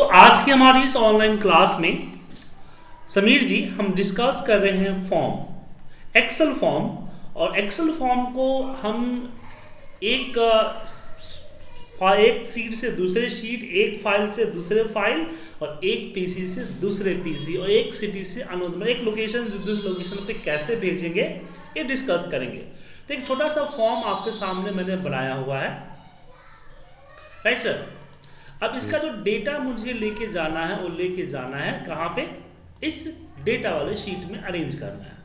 तो आज की हमारी इस ऑनलाइन क्लास में समीर जी, हम डिस्कस कर रहे हैं फॉर्म एक्सेल फॉर्म और एक्सेल फॉर्म को हम एक एक सीट से दूसरे सीट एक फ़ाइल से दूसरे फ़ाइल और एक पीसी से दूसरे पीसी और एक सिटी से अनोदर एक लोकेशन दूसरे लोकेशन पे कैसे भेजेंगे, ये डिस्कस करेंगे। तो एक छोटा सा फॉर्म आपके सामने मैंने बनाया हुआ है। राइट सर अब इसका जो डेटा मुझे लेके जाना है वो लेके जाना है कहाँ पे? इस डेटा वाले शीट में अरेंज करना है।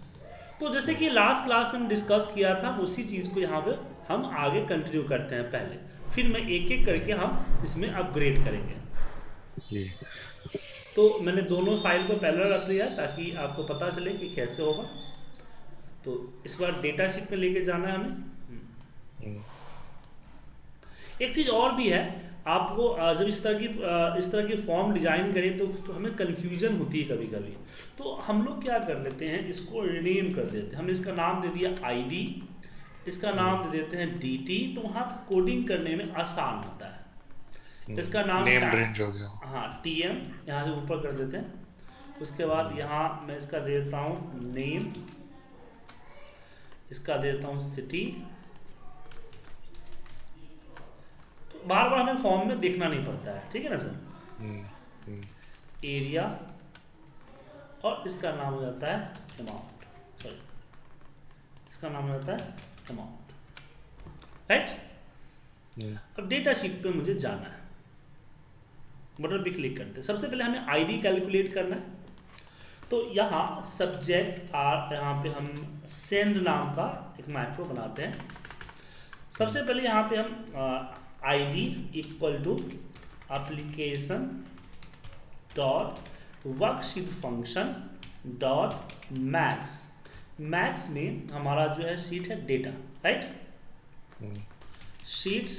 तो जैसे कि लास्ट क्लास में हम डिस्कस किया था उसी चीज़ को यहाँ पे हम आगे कंटिन्यू करते हैं पहले। फिर मैं एक एक करके हम इसमें अपग्रेड करेंगे। तो मैंने दोनों फ़ाइल को पहले रख लिया ताकि आपको पता चले कि कैसे होगा। तो इस बार डेटा शीट में लेके जाना है हमें। एक चीज़ और भी है आपको जब इस तरह की इस तरह की फॉर्म डिज़ाइन करें तो, तो हमें कन्फ्यूज़न होती है कभी कभी तो हम लोग क्या कर लेते हैं इसको रिनेम कर देते हैं। हमने इसका नाम दे दिया आईडी इसका नाम दे देते हैं डीटी तो वहाँ कोडिंग करने में आसान होता है। इसका नाम रेंज हो गया। हाँ टी एम यहाँ से ऊपर कर देते हैं। उसके बाद यहाँ मैं इसका देता हूँ नेम इसका दे देता हूँ सिटी तो बार बार हमें फॉर्म में देखना नहीं पड़ता है ठीक है ना सर? हम्म, हम्म, एरिया और इसका नाम हो जाता है अमाउंट सॉरी इसका नाम हो जाता है अमाउंट राइट हम्म, अब डेटा शीट पे मुझे जाना है। बटन पे क्लिक करते हैं। सबसे पहले हमें आईडी कैलकुलेट करना है। तो यहाँ सब्जेक्ट आर यहाँ पे हम सेंड नाम का एक मैक्रो बनाते हैं। सबसे पहले यहाँ पे हम ID equal to application dot worksheet function dot max max में हमारा जो है शीट है data right hmm, sheets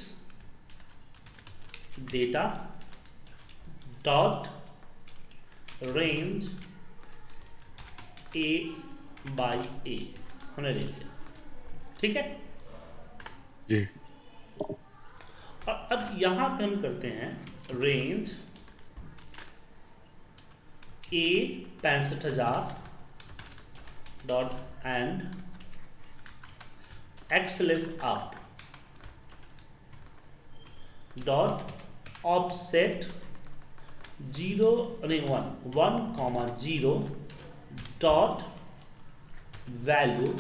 data dot range a by हमने ले लिया। ठीक है? जी। अब यहाँ पे हम करते हैं रेंज ए पैंसठ हज़ार dot end XLS up dot offset zero नहीं one one comma zero dot value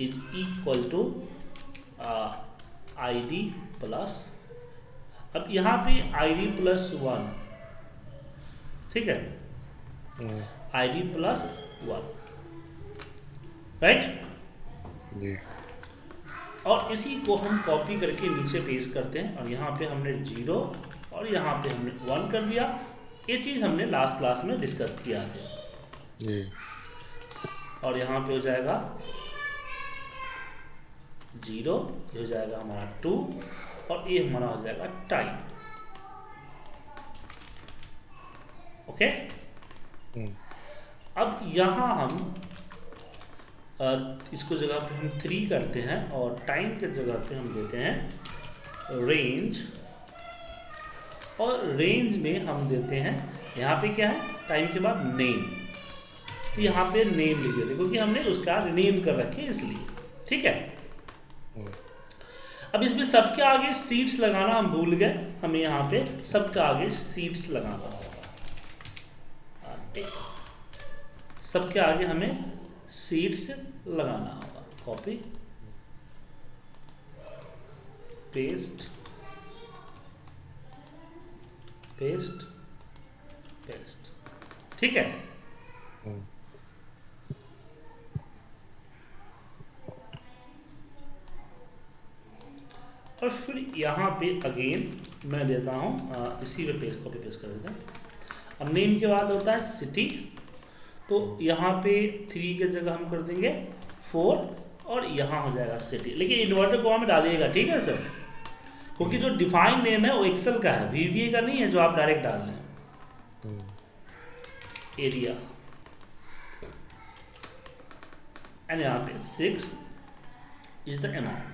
is equal to I D plus अब यहाँ पे आई डी प्लस वन ठीक है? I D plus one right और इसी को हम कॉपी करके नीचे पेस्ट करते हैं। और यहाँ पे हमने ज़ीरो और यहाँ पे हमने वन कर दिया। ये चीज़ हमने लास्ट क्लास में डिस्कस किया था और यहाँ पे हो जाएगा ज़ीरो हो जाएगा हमारा टू और ये हमारा हो जाएगा टाइम ओके हम्म, अब यहाँ हम इसको जगह पे हम थ्री करते हैं और टाइम के जगह पे हम देते हैं रेंज और रेंज में हम देते हैं यहाँ पे क्या है? टाइम के बाद नेम तो यहाँ पे नेम लिख देते हैं, क्योंकि हमने उसका नेम कर रखे हैं इसलिए. ठीक है? हम्म, अब इसमें सबके आगे सीट्स लगाना हम भूल गए। हमें यहाँ पे सबके आगे सीट्स लगाना होगा। सबके आगे हमें सीट्स लगाना होगा। कॉपी पेस्ट पेस्ट पेस्ट ठीक है? और फिर यहाँ पे अगेन मैं देता हूँ इसी पे पेस्ट कॉपी पेस्ट कर देते हैं। अब नेम के बाद होता है सिटी तो यहाँ पे थ्री के जगह हम कर देंगे फोर और यहाँ हो जाएगा सिटी लेकिन इन्वर्टर को में डालिएगा, ठीक है सर क्योंकि जो डिफाइन नेम है, वो एक्सेल का है वीवीए का नहीं है, जो आप डायरेक्ट डाल रहे हैं। एरिया एंड यहाँ पे सिक्स इज़ द अमाउंट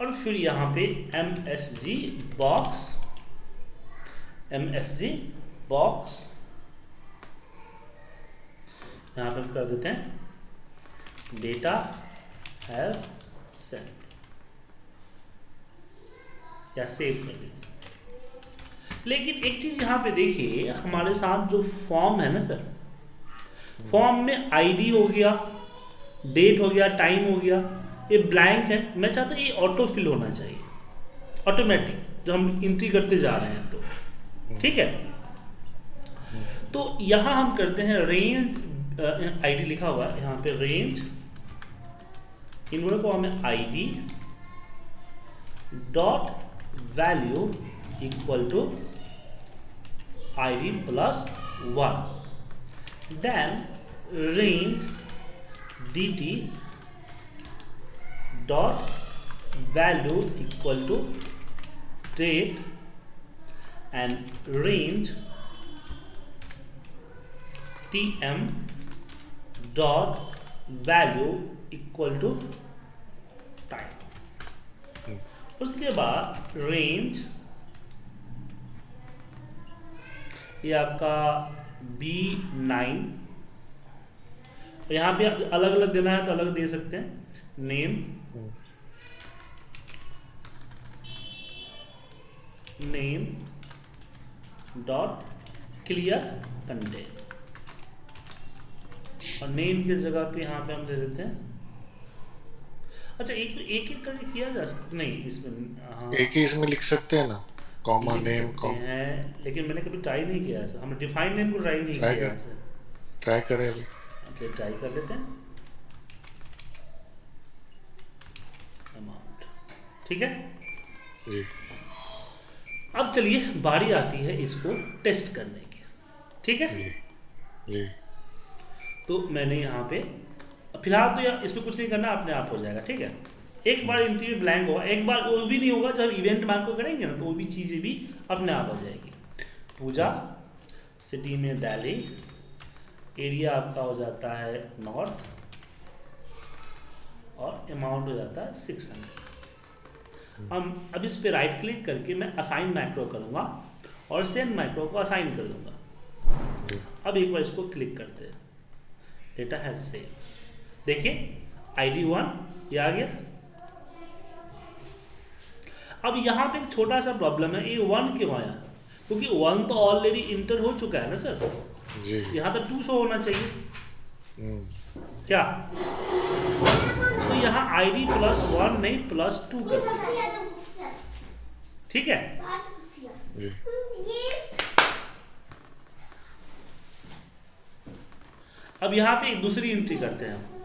और फिर यहाँ पे M S G box M S G box यहाँ पे हम कर देते हैं। डेटा हैव सेंड या सेव कर लीजिए लेकिन एक चीज़ यहाँ पे देखिए, हमारे साथ जो फॉर्म है ना सर फॉर्म में आईडी हो गया डेट हो गया टाइम हो गया। ये ब्लैंक है। मैं चाहता हूँ ये ऑटो फिल होना चाहिए। ऑटोमेटिक जो हम इंट्री करते जा रहे हैं तो। ठीक है? तो यहाँ हम करते हैं रेंज आईडी लिखा हुआ है। यहाँ पे रेंज इन को हमें ID dot value equal to id plus 1 then range dt dot value equal to date and range tm dot value equal to time उसके बाद रेंज ये आपका बी नाइन यहाँ पे अलग अलग देना है तो अलग दे सकते हैं name name dot clear content और नेम की जगह पे यहाँ पे हम दे देते हैं। अच्छा एक एक एक करके किया जा सकता नहीं इसमें हाँ। एक ही इसमें लिख सकते हैं ना? कॉमा नेम कॉमा है लेकिन मैंने कभी ट्राई नहीं किया ऐसा। हमने डिफाइन नेम को ट्राई नहीं किया ऐसे। ट्राई करें अभी। अच्छा ट्राई कर लेते हैं। अमाउंट ठीक है? जी। अब चलिए बारी आती है इसको टेस्ट करने की। ठीक है? जी जी तो मैंने यहाँ पे फ़िलहाल तो यार इसमें कुछ नहीं करना अपने आप हो जाएगा ठीक है? एक बार इंटरव्यू ब्लैंक होगा एक बार वो भी नहीं होगा जब इवेंट मार्क को करेंगे ना तो वो भी चीज़ें भी अपने आप हो जाएगी। पूजा सिटी में दिल्ली एरिया आपका हो जाता है नॉर्थ और अमाउंट हो जाता है सिक्स हंड्रेड हम अब इस पे राइट क्लिक करके मैं असाइन माइक्रो करूँगा और सेंड माइक्रो को असाइन कर दूँगा। अब एक बार इसको क्लिक करते हैं। डेटा है सेव देखिए आईडी वन ये आ गया। अब यहाँ पे एक छोटा सा प्रॉब्लम है ये वन क्यों आया? क्योंकि वन तो ऑलरेडी इंटर हो चुका है ना सर जी। यहाँ तो टू शो होना चाहिए। हम्म। क्या? तो यहाँ आईडी प्लस वन नहीं प्लस टू कर ठीक है? अब यहाँ पे एक दूसरी एंट्री करते हैं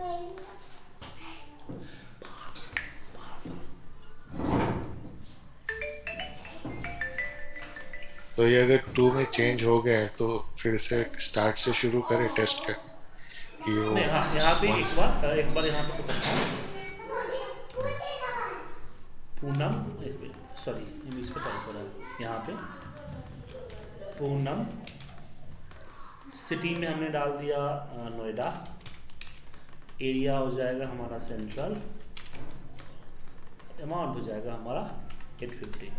तो ये अगर टू में चेंज हो गया है तो फिर से स्टार्ट से शुरू करें टेस्ट करने कि वो नहीं हाँ यहाँ पे एक बार एक बार यहाँ पे पूनम एक सॉरी इंग्लिश टाइप हो रहा है यहाँ पे। पूनम सिटी में हमने डाल दिया नोएडा। एरिया हो जाएगा हमारा सेंट्रल अमाउंट हो जाएगा हमारा eight fifty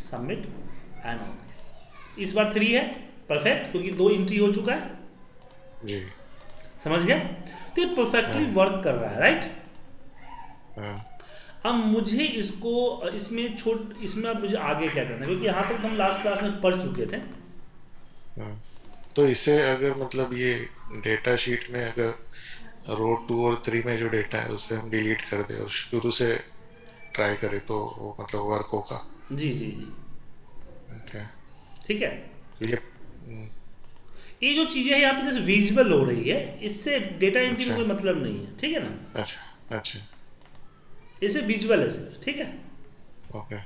submit and okay इस बार थ्री है परफेक्ट क्योंकि दो एंट्री हो चुका है। जी। समझ गए तो ये परफेक्टली वर्क कर रहा है राइट हाँ। अब मुझे इसको इसमें छोट इसमें अब मुझे आगे क्या करना है? क्योंकि यहाँ तक हम लास्ट क्लास में पढ़ चुके थे। हाँ। तो इसे अगर मतलब ये डेटा शीट में अगर रो टू और थ्री में जो डेटा है उसे हम डिलीट कर दें और शुरू से ट्राई करें तो वो मतलब वर्क होगा। जी जी जी। ठीक है? ये ये जो चीज़ें हैं यहाँ पे जैसे विजुअल हो रही है इससे डेटा एंट्री में। कोई मतलब नहीं है ठीक है ना? अच्छा अच्छा। इससे विजुअल है सिर्फ़ ठीक है? ओके।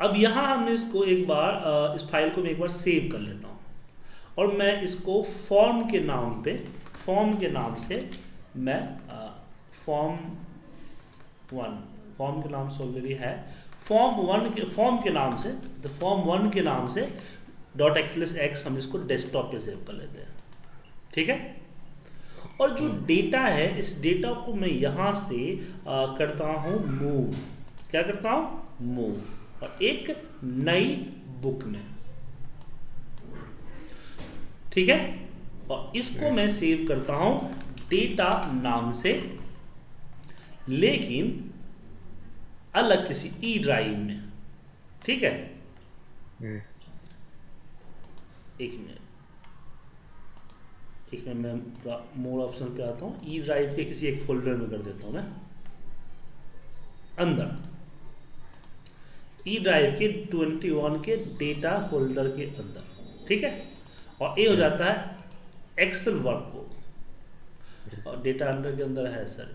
अब यहाँ हमने इसको एक बार इस फ़ाइल को मैं एक बार सेव कर लेता हूँ। और मैं इसको फॉर्म के नाम पे फॉर्म के नाम से मैं फॉर्म वन फॉर्म के नाम से ऑलरेडी है। फॉर्म वन के फॉर्म के नाम से द फॉर्म वन के नाम से डॉट एक्सलेस एक्स हम इसको डेस्कटॉप पे सेव कर लेते हैं। ठीक है? और जो डेटा है इस डेटा को मैं यहाँ से आ, करता हूँ मूव क्या करता हूँ? मूव और एक नई बुक में। ठीक है? और इसको मैं सेव करता हूँ डेटा नाम से लेकिन अलग किसी ई ड्राइव में। ठीक है? हम्म, एक मिनट। एक मिनट, मैं मोर ऑप्शन पे आता हूँ। ई ड्राइव के किसी एक फोल्डर में कर देता हूँ मैं। अंदर। ई ड्राइव के 21 के डेटा फोल्डर के अंदर। ठीक है? और ए हो जाता है एक्सेल वर्कबुक और डेटा अंडर के अंदर है सर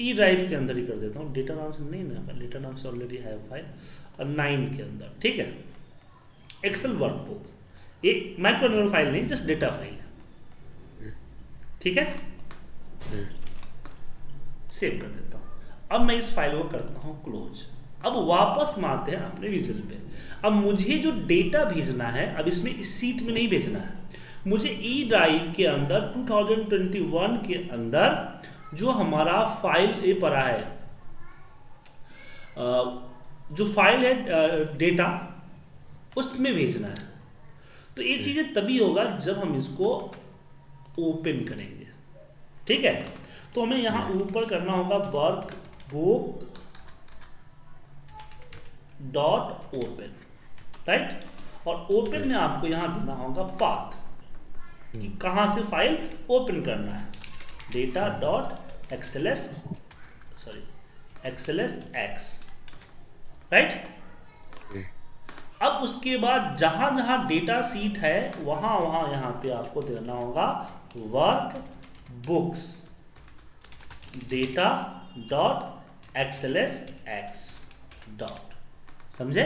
ई ड्राइव के अंदर ही कर देता हूँ। डेटा नाम से नहीं ना डेटा नाम से ऑलरेडी है फ़ाइल और नाइन के अंदर। ठीक है? एक्सेल वर्कबुक ये माइक्रो फ़ाइल नहीं जस्ट डेटा फ़ाइल ठीक है? सेव कर देता हूँ। अब मैं इस फ़ाइल को करता हूँ क्लोज अब वापस में आते हैं अपने विजल पे। अब मुझे जो डेटा भेजना है, अब इसमें इस सीट में नहीं भेजना है। मुझे ई ड्राइव के अंदर 2021 के अंदर जो हमारा फ़ाइल ये पड़ा है जो फ़ाइल है डेटा उसमें भेजना है। तो ये चीज़ें तभी होगा जब हम इसको ओपन करेंगे। ठीक है? तो हमें यहाँ ऊपर करना होगा workbook dot open right और ओपन में आपको यहाँ देना होगा पाथ कि कहाँ से फ़ाइल ओपन करना है। Data dot XLS sorry XLSX right अब उसके बाद जहाँ जहाँ डेटा सीट है वहाँ वहाँ यहाँ पे आपको देना होगा workbooks data dot XLSX dot समझे?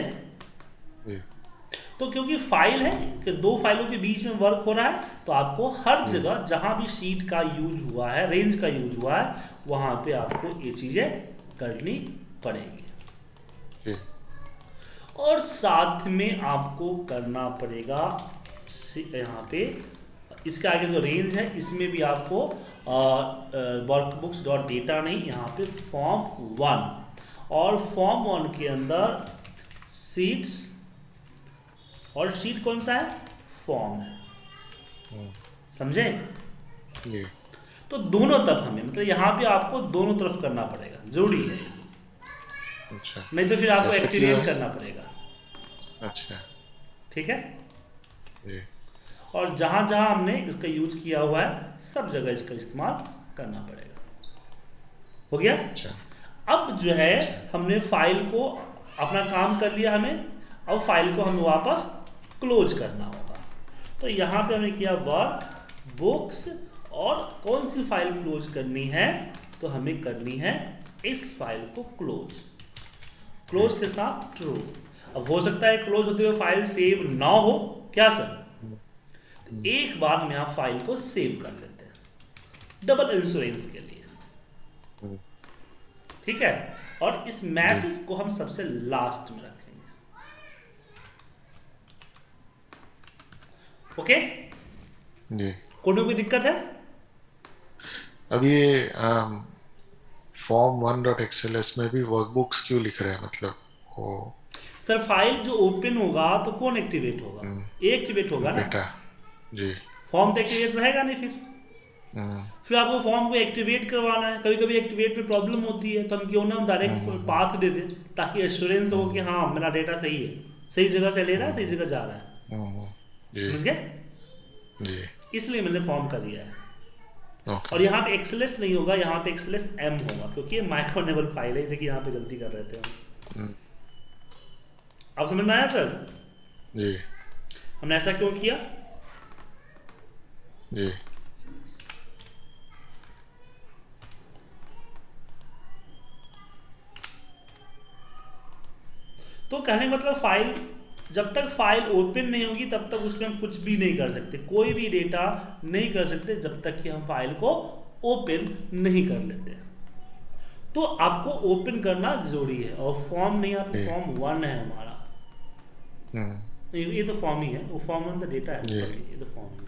तो क्योंकि फ़ाइल है कि दो फाइलों के बीच में वर्क हो रहा है तो आपको हर जगह जहाँ भी सीट का यूज़ हुआ है रेंज का यूज़ हुआ है वहाँ पे आपको ये चीज़ें करनी पड़ेगी। और साथ में आपको करना पड़ेगा यहाँ पे। इसके आगे जो रेंज है इसमें भी आपको वर्कबुक्स डॉट डेटा नहीं यहाँ पे फॉर्म वन और फॉर्म वन के अंदर सीट्स और सीट कौन सा है? फॉर्म है। हम्म, समझे? तो दोनों तरफ़ हमें मतलब यहाँ पे आपको दोनों तरफ़ करना पड़ेगा ज़रूरी है। अच्छा। नहीं तो फिर आपको एक्टिवेट करना पड़ेगा। अच्छा। ठीक है? और जहाँ जहाँ हमने इसका यूज़ किया हुआ है सब जगह इसका इस्तेमाल करना पड़ेगा। हो गया? अच्छा। अब जो है हमने फ़ाइल को अपना काम कर लिया हमें अब फ़ाइल को हमें वापस क्लोज करना होगा। तो यहाँ पे हमने किया वर्क बुक्स और कौन सी फ़ाइल क्लोज करनी है तो हमें करनी है इस फ़ाइल को क्लोज क्लोज के साथ ट्रू अब हो सकता है क्लोज होते हुए फ़ाइल सेव ना हो। क्या सर एक बार हम यहाँ फ़ाइल को सेव कर लेते हैं। डबल इंश्योरेंस के लिए। ठीक है? और इस मैसेज को हम सबसे लास्ट में रखेंगे। ओके जी। कोड में कोई दिक्कत है? अब ये फॉर्म वन डॉट एक्सएलएस में भी वर्कबुक्स क्यों लिख रहे हैं? मतलब वो सर फ़ाइल जो ओपन होगा तो कौन एक्टिवेट होगा? एक्टिवेट होगा ना? डेटा जी। फॉर्म तो एक्टिवेट रहेगा नहीं फिर। हम्म, फिर आपको फॉर्म को एक्टिवेट करवाना है। कभी कभी एक्टिवेट में प्रॉब्लम होती है तो हम क्यों ना हम डायरेक्ट पाथ दे दें ताकि एश्योरेंस हो कि हाँ मेरा डेटा सही है। सही जगह से ले रहा है सही जगह जा रहा है। हम्म, समझ गए? इसलिए मैंने फॉर्म कर दिया है। ओके और यहाँ पे एक्सलेस नहीं होगा यहाँ पे एक्सलेस एम होगा क्योंकि ये माइक्रोनेबल फ़ाइल है। देखिए यहाँ पे गलती कर रहे थे हम। हम्म, अब समझ में आया सर? जी। हमने ऐसा क्यों किया? जी। तो कहने का मतलब फ़ाइल जब तक फ़ाइल ओपन नहीं होगी तब तक उसमें हम कुछ भी नहीं कर सकते। कोई भी डेटा नहीं कर सकते जब तक कि हम फ़ाइल को ओपन नहीं कर लेते तो आपको ओपन करना ज़रूरी है और फॉर्म नहीं आता फॉर्म वन है हमारा। ये ये तो फॉर्म ही है। वो फॉर्म वन तो डेटा है ये तो फॉर्म है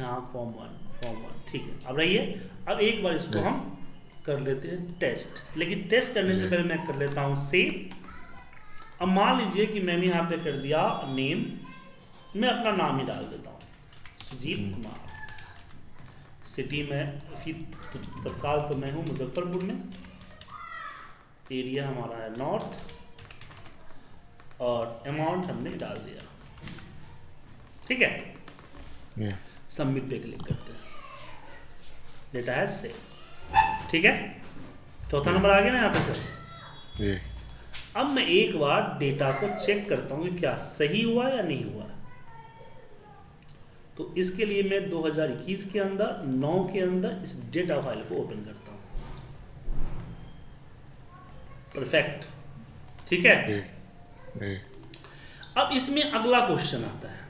हाँ फॉर्म वन फॉर्म वन ठीक है। अब रहिए। अब एक बार इसको हम कर लेते हैं टेस्ट लेकिन टेस्ट करने से पहले मैं कर लेता हूँ सेव अब मान लीजिए कि मैंने यहाँ पे कर दिया नेम मैं अपना नाम ही डाल देता हूँ। सुजीत कुमार। सिटी में तत्काल तो मैं हूँ मुजफ्फरपुर में। एरिया हमारा है नॉर्थ और अमाउंट हमने डाल दिया। ठीक है? सबमिट पे क्लिक करते हैं। डेटा है से ठीक है? चौथा नंबर आ गया ना यहाँ पे सर ये अब मैं एक बार डेटा को चेक करता हूँ कि क्या सही हुआ या नहीं हुआ। तो इसके लिए मैं 2021 के अंदर 9 के अंदर इस डेटा फ़ाइल को ओपन करता हूँ। परफेक्ट ठीक है? ये अब इसमें अगला क्वेश्चन आता है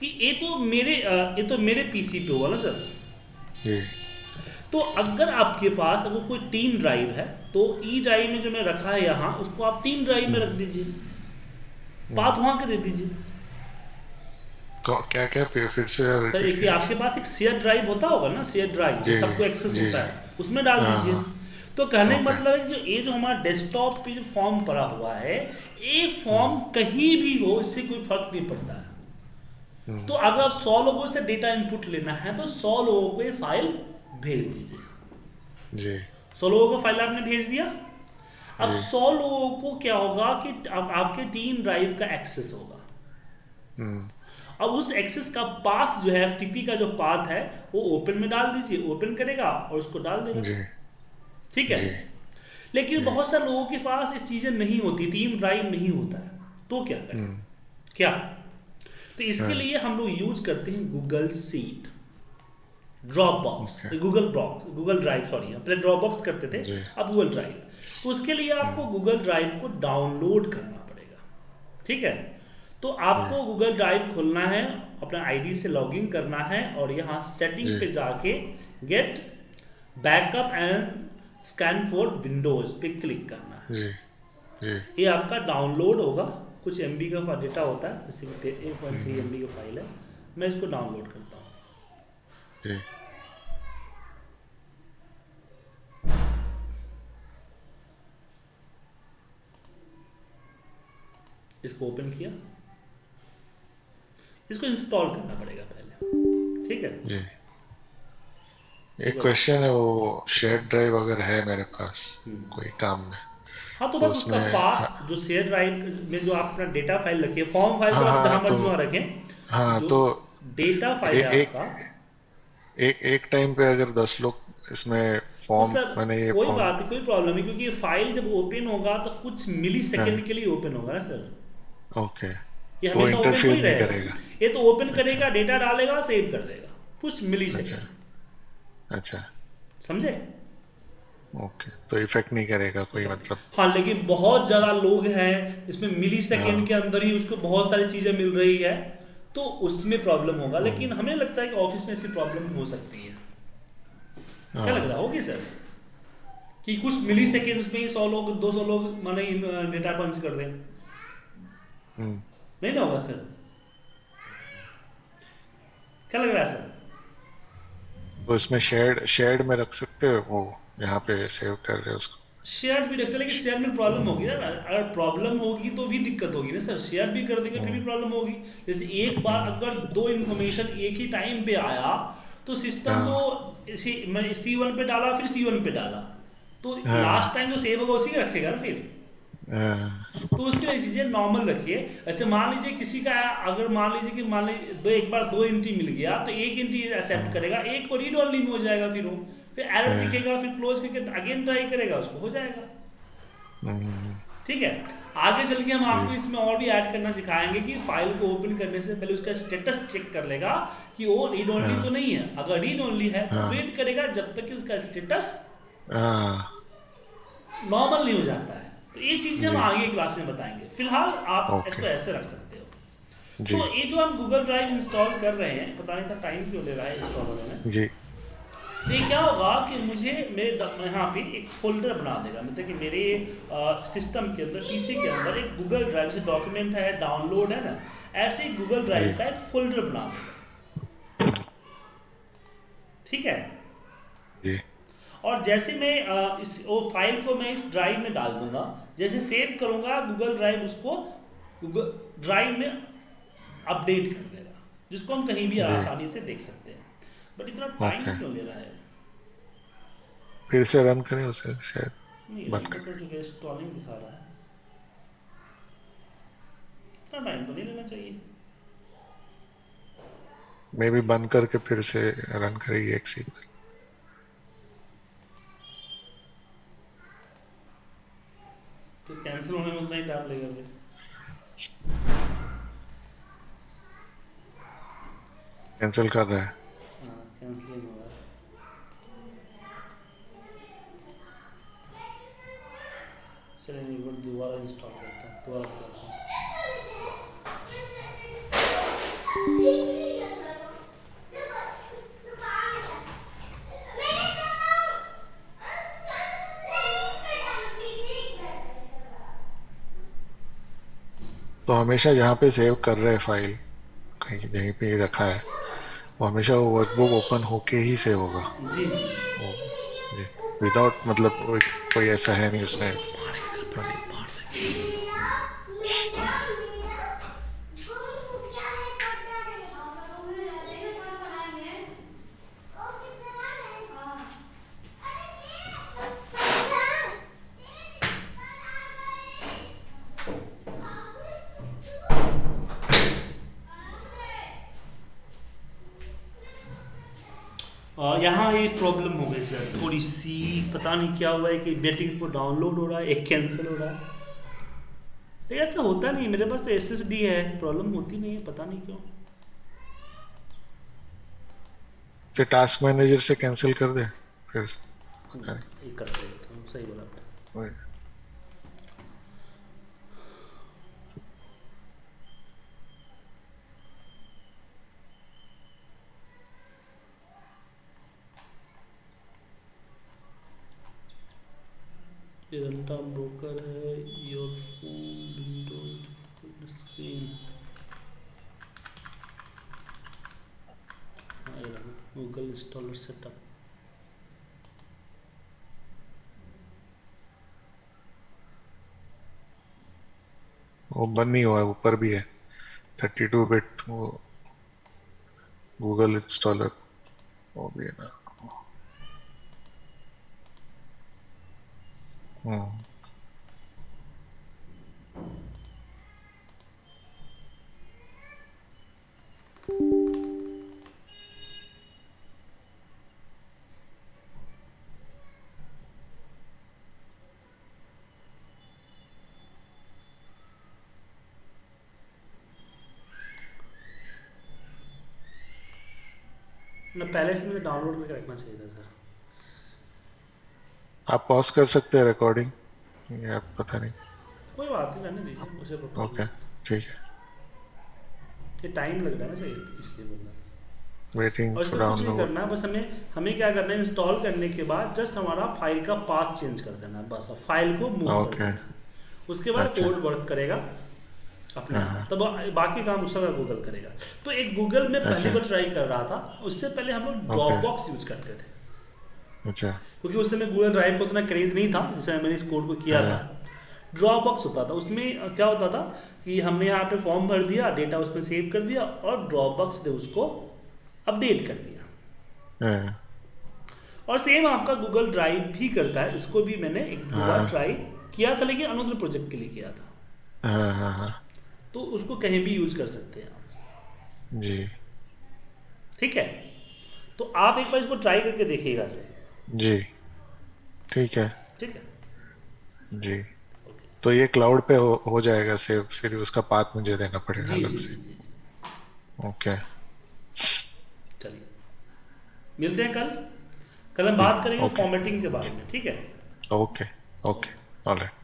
कि ये तो मेरे ये तो मेरे पीसी पे हुआ ना सर तो अगर आपके पास अगर कोई टीम ड्राइव है तो ई ड्राइव में जो मैं रखा है यहाँ उसको आप टीम ड्राइव में रख दीजिए। पाथ वहाँ के दे दीजिए। क्या क्या फिर फिर से सर एक आपके पास एक शेयर ड्राइव होता होगा ना शेयर ड्राइव सबको एक्सेस होता है उसमें डाल हाँ, दीजिए। हाँ। तो कहने का मतलब है जो ये जो हमारा डेस्कटॉप पे जो फॉर्म पड़ा हुआ है ये फॉर्म कहीं भी हो इससे कोई फ़र्क नहीं पड़ता। है। तो अगर आप सौ लोगों से डेटा इनपुट लेना है तो सौ लोगों को ये फ़ाइल भेज दीजिए। जी। सौ लोगों को फ़ाइल आपने भेज दिया? अब सौ लोगों को क्या होगा कि अब आपके टीम ड्राइव का एक्सेस होगा। अब उस एक्सेस का पाथ जो है एफ़ का जो पाथ है वो ओपन में डाल दीजिए। ओपन करेगा और उसको डाल देगा। जी। ठीक है? लेकिन बहुत सारे लोगों के पास ये चीज़ें नहीं होती टीम ड्राइव नहीं होता है। तो क्या करें? हम्म, क्या? तो इसके हाँ। लिए हम लोग यूज़ करते हैं Google sheet Dropbox Google box Google drive sorry पहले ड्रॉप बॉक्स करते थे अब गूगल ड्राइव तो उसके लिए आपको गूगल ड्राइव को डाउनलोड करना पड़ेगा। ठीक है? तो आपको गूगल ड्राइव खोलना है अपना आईडी से लॉगिन करना है और यहाँ सेटिंग पे जाके get backup and scan for Windows पे क्लिक करना। है जी जी। ये आपका डाउनलोड होगा। कुछ एमबी का डेटा होता है जैसे कि एक पॉइंट थ्री एम का फ़ाइल है। मैं इसको डाउनलोड करता हूँ। इसको ओपन किया। इसको इंस्टॉल करना पड़ेगा पहले। ठीक है? एक क्वेश्चन है वो शेयर ड्राइव अगर है मेरे पास हम्म। कोई काम में हाँ तो बस उसका उसमें- पाथ जो शेयर ड्राइव में जो आप अपना डेटा फ़ाइल रखिए फॉर्म फ़ाइल तो हाँ, आप जहाँ हाँ, मर्ज़ी तो- वहाँ रखें। हाँ तो डेटा फ़ाइल है एक- आपका। एक एक टाइम पे अगर दस लोग इसमें फॉर्म मैंने ये कोई बात कोई प्रॉब्लम नहीं क्योंकि ये फ़ाइल जब ओपन होगा तो कुछ मिली सेकेंड हाँ। के लिए ओपन होगा ना सर? ओके ये तो हमेशा ओपन इंटरफेयर नहीं रहेगा। करेगा। ये तो ओपन करेगा डेटा डालेगा सेव कर देगा। कुछ मिली अच्छा। सेकेंड अच्छा। समझे? ओके तो इफ़ेक्ट नहीं करेगा कोई मतलब। हाँ लेकिन बहुत ज़्यादा लोग हैं इसमें मिली सेकेंड हाँ। के अंदर ही उसको बहुत सारी चीज़ें मिल रही है तो उसमें प्रॉब्लम होगा। हम्म। लेकिन हमें लगता है कि ऑफ़िस में ऐसी प्रॉब्लम हो सकती है। क्या हाँ, लग रहा होगी सर? कि कुछ मिली सेकेंड्स में ही सौ लोग दो सौ लोग माने डेटा पंच कर दें। हम्म, नहीं ना होगा सर? क्या लग रहा है सर? तो इसमें शेयर्ड शेयर्ड में रख सकते हो वो यहाँ पे सेव कर रहे हो उसको। शेयर भी रख सकते लेकिन शेयर में प्रॉब्लम होगी ना। अगर प्रॉब्लम होगी तो भी दिक्कत होगी ना सर शेयर भी कर देंगे फिर भी प्रॉब्लम होगी। जैसे एक बार अगर दो इन्फॉर्मेशन एक ही टाइम पे आया तो सिस्टम हाँ। तो सी वन पे डाला फिर सी वन पे डाला। तो हाँ। लास्ट टाइम जो सेव होगा उसी रखेगा ना फिर? हाँ, तो उसकी कीजिए नॉर्मल रखिए। ऐसे मान लीजिए किसी का अगर मान लीजिए कि मान लीजिए दो एक बार दो एंट्री मिल गया तो एक एंट्री एक्सेप्ट करेगा एक को रीड ओनली में हो जाएगा फिर वो। फिर एरर हाँ। दिखेगा फिर क्लोज करके अगेन ट्राई करेगा उसको हो जाएगा। ठीक है? आगे चल के हम आपको इसमें और भी ऐड करना सिखाएँगे कि फ़ाइल को ओपन करने से पहले उसका स्टेटस चेक कर लेगा कि वो रीड ओनली हाँ। तो नहीं है। अगर रीड ओनली है तो हाँ। वेट करेगा जब तक कि उसका स्टेटस हाँ, नॉर्मल नहीं हो जाता है। तो ये चीज़ें हम आगे क्लास में बताएँगे। फ़िलहाल आप ओके। इसको ऐसे रख सकते हो। जी। तो ये जो हम गूगल ड्राइव इंस्टॉल कर रहे हैं पता नहीं था टाइम क्यों ले रहा है इंस्टॉल होने में। जी। तो ये क्या होगा कि मुझे मेरे यहाँ पे एक फोल्डर बना देगा। मतलब कि मेरे सिस्टम के अंदर पीसी के अंदर एक गूगल ड्राइव से डॉक्यूमेंट है डाउनलोड है ना ऐसे गूगल ड्राइव का एक फोल्डर बना देगा। ठीक है? और जैसे मैं इस वो फ़ाइल को मैं इस ड्राइव में डाल दूँगा। जैसे सेव करूँगा गूगल ड्राइव उसको गूगल ड्राइव में अपडेट कर देगा जिसको हम कहीं भी आसानी से देख सकते हैं। बट इतना टाइम ओके क्यों ले रहा है? फिर से रन करें उसे शायद बंद कर। चुके इंस्टॉलिंग दिखा रहा है। इतना टाइम तो नहीं लेना चाहिए। मे भी बंद करके फिर से रन करेगी एक सी तो कैंसिल होने में उतना ही टाइम लगेगा फिर। कैंसिल कर रहा है। हाँ कैंसिलिंग हो रहा है। चलिए एक बार दोबारा इंस्टॉल करता हूँ दोबारा चलाता हूँ। तो हमेशा जहाँ पे सेव कर रहे हैं फ़ाइल कहीं जहीं पे रखा है वो हमेशा वो वर्कबुक ओपन होके ही सेव होगा। जी जी। विदाउट मतलब कोई कोई ऐसा है नहीं उसमें और यहाँ एक प्रॉब्लम हो गई सर थोड़ी सी पता नहीं क्या हुआ है कि बेटिंग को डाउनलोड हो रहा है एक कैंसिल हो रहा है। तो ऐसा होता नहीं मेरे पास तो एस एस डी है प्रॉब्लम होती नहीं है पता नहीं क्यों। से टास्क मैनेजर से कैंसिल कर दे फिर पता नहीं। कर करते हैं तो सही बोला। आपने। वही। ब्रोकर है your phone Windows screen Google installer setup वो बंद नहीं हुआ है, ऊपर भी है। थर्टी टू बिट वो गूगल इंस्टॉलर वो भी है ना। हम्म ना पहले से मुझे डाउनलोड करके रखना चाहिए था सर आप पॉज कर सकते हैं रिकॉर्डिंग या पता नहीं. कोई बात नहीं रहने दीजिए मुझे प्रॉब्लम ओके ठीक है। ये टाइम लग रहा है ना सही इसलिए बोल रहा था वेटिंग और फॉर कुछ नहीं डाउनलोड करना है बस हमें हमें क्या करना है इंस्टॉल करने के बाद जस्ट हमारा फ़ाइल का पाथ चेंज कर देना है बस। अब फ़ाइल को मूव कर ओके देना। उसके बाद अच्छा। कोड वर्क करेगा अपने। हाँ, हाँ। तब बाकी काम उसका गूगल करेगा। तो एक गूगल में पहली अच्छा। बार ट्राई कर रहा था उससे पहले हम लोग ड्रॉप बॉक्स यूज़ करते थे। अच्छा। क्योंकि उस समय गूगल ड्राइव को उतना क्रेज नहीं था जिस समय मैंने इस कोड को किया था। ड्रॉप बॉक्स होता था। उसमें क्या होता था कि हमने यहाँ पे फॉर्म भर दिया डेटा उसमें सेव कर दिया और ड्रॉप बॉक्स ने उसको अपडेट कर दिया। हाँ, और सेम आपका गूगल ड्राइव भी करता है। इसको भी मैंने एक दो बार हाँ। ट्राई किया था लेकिन अनुद्र प्रोजेक्ट के लिए किया था। हाँ हाँ हाँ। तो उसको कहीं भी यूज़ कर सकते हैं आप। जी। ठीक है? तो आप एक बार इसको ट्राई करके देखिएगा से जी। ठीक है। ठीक है। जी। Okay. तो ये क्लाउड पे हो, हो जाएगा सेव सिर्फ़ उसका पाथ मुझे देना पड़ेगा अलग से। ओके चलिए। मिलते हैं कल। कल हम बात करेंगे ओके। फॉर्मेटिंग के बारे में ठीक है? Okay okay alright